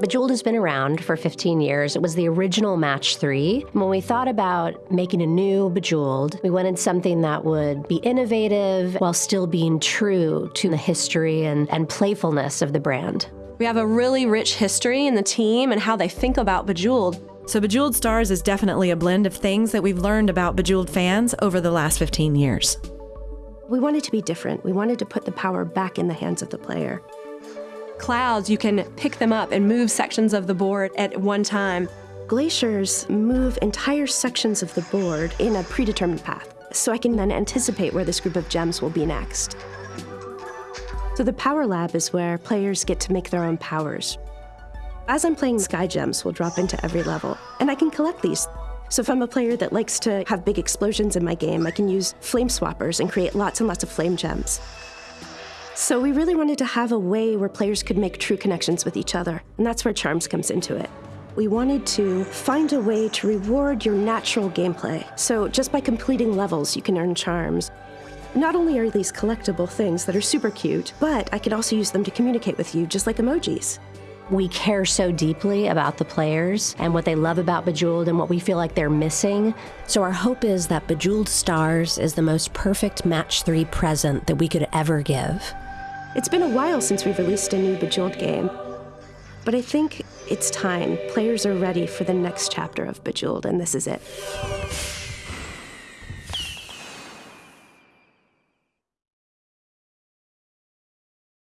Bejeweled has been around for 15 years. It was the original Match 3. When we thought about making a new Bejeweled, we wanted something that would be innovative while still being true to the history and, and playfulness of the brand. We have a really rich history in the team and how they think about Bejeweled. So, Bejeweled Stars is definitely a blend of things that we've learned about Bejeweled fans over the last 15 years. We wanted to be different. We wanted to put the power back in the hands of the player. Clouds, you can pick them up and move sections of the board at one time. Glaciers move entire sections of the board in a predetermined path, so I can then anticipate where this group of gems will be next. So the Power Lab is where players get to make their own powers. As I'm playing, Sky Gems will drop into every level, and I can collect these. So if I'm a player that likes to have big explosions in my game, I can use Flame Swappers and create lots and lots of Flame Gems. So we really wanted to have a way where players could make true connections with each other, and that's where Charms comes into it. We wanted to find a way to reward your natural gameplay. So just by completing levels, you can earn charms. Not only are these collectible things that are super cute, but I can also use them to communicate with you, just like emojis. We care so deeply about the players and what they love about Bejeweled and what we feel like they're missing. So, our hope is that Bejeweled Stars is the most perfect Match 3 present that we could ever give. It's been a while since we've released a new Bejeweled game, but I think it's time. Players are ready for the next chapter of Bejeweled, and this is it.